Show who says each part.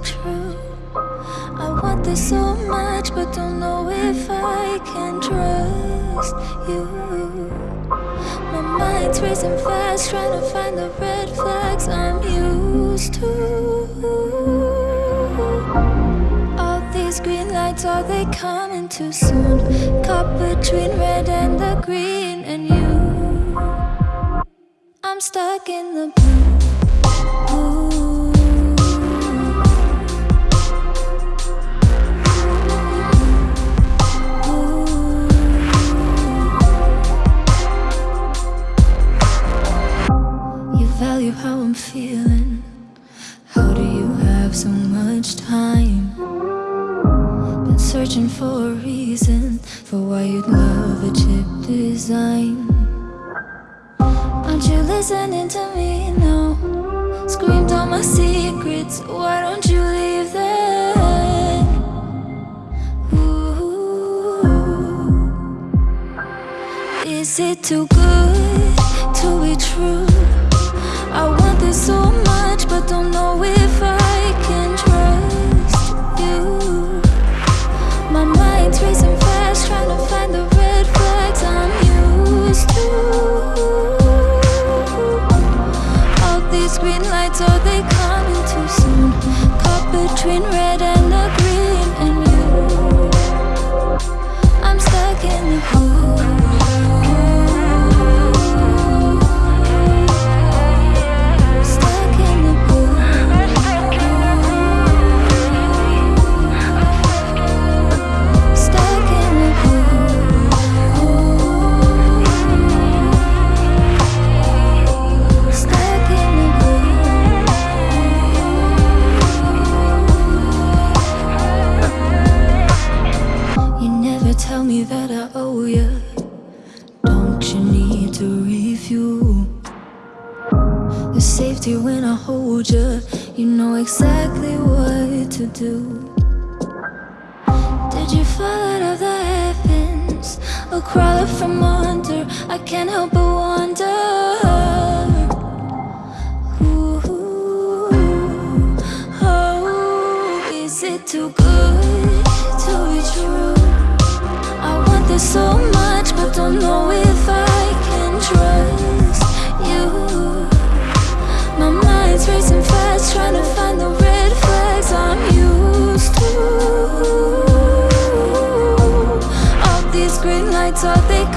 Speaker 1: true? I want this so much, but don't know if I can trust you. My mind's racing fast, trying to find the red flags I'm used to. All these green lights, are they coming too soon? Caught between red and the green, and you. I'm stuck in the blue. Value how I'm feeling How do you have so much time? Been searching for a reason For why you'd love a chip design Aren't you listening to me now? Screamed all my secrets Why don't you leave them? Ooh. Is it too good to be true? Did you fall out of the heavens? Or crawl up from under? I can't help but wonder. Ooh, oh, is it too good to be true? I want this so much, but don't know if are they